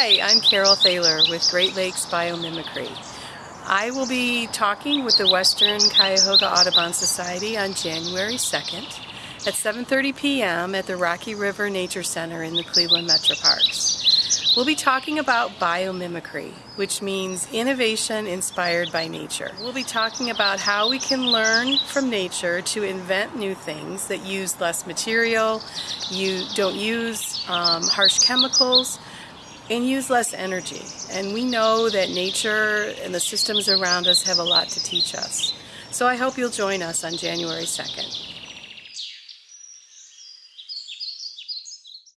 I'm Carol Thaler with Great Lakes Biomimicry. I will be talking with the Western Cuyahoga Audubon Society on January 2nd at 7.30 p.m. at the Rocky River Nature Center in the Cleveland Metro Parks. We'll be talking about biomimicry, which means innovation inspired by nature. We'll be talking about how we can learn from nature to invent new things that use less material, you don't use um, harsh chemicals, and use less energy. And we know that nature and the systems around us have a lot to teach us. So I hope you'll join us on January 2nd.